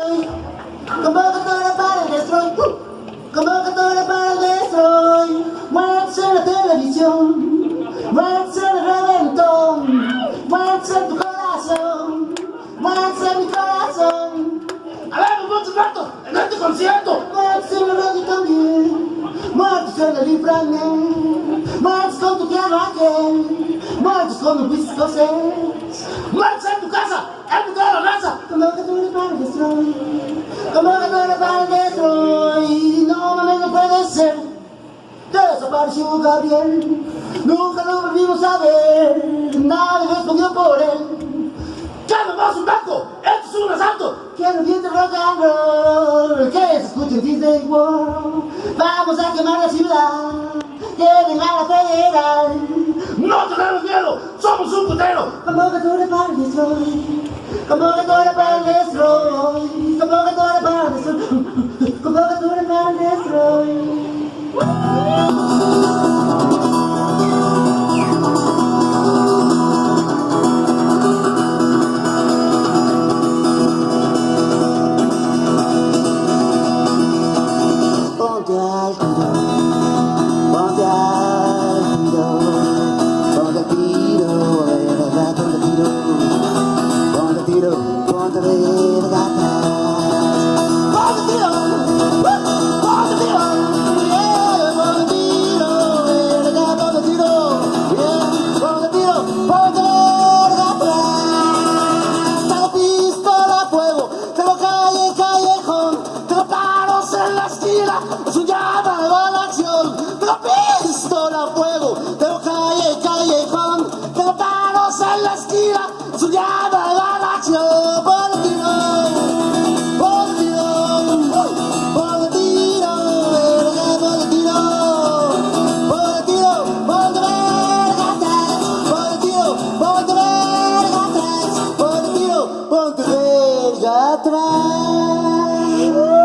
Convocatoria para el destroy. Convocatoria para el destroy. En la televisión. En el reventón. En tu corazón. En mi corazón. ¡Habemos muchos ratos en este concierto! En la radio también. Muerte en el infranet. Muerte con tu piano aquel. Muerte con el whisky escocés. ¡Muerte en tu casa! ¡En tu toda la raza! Convocatoria para el destroy. Convocatoria para el destroy. No mames, no puede ser. Desapareció Gabriel. Nunca lo volvimos a ver. Nadie respondió por él. ¡Llámanos un banco! ¡Esto es un asalto! Quiero bien de rock and roll. Que se escuche en Disney World. Vamos a quemar la ciudad. Lleguen a la federal. ¡No tenemos miedo! ¡Somos un putero! Convocatoria para el destroy. Convocatoria para el destroy. Convocatoria para el destroy. Convocatoria para el destroy. Tengo calle, callejón, tengo paros en la esquina, es un llamado a la acción. Tengo that man.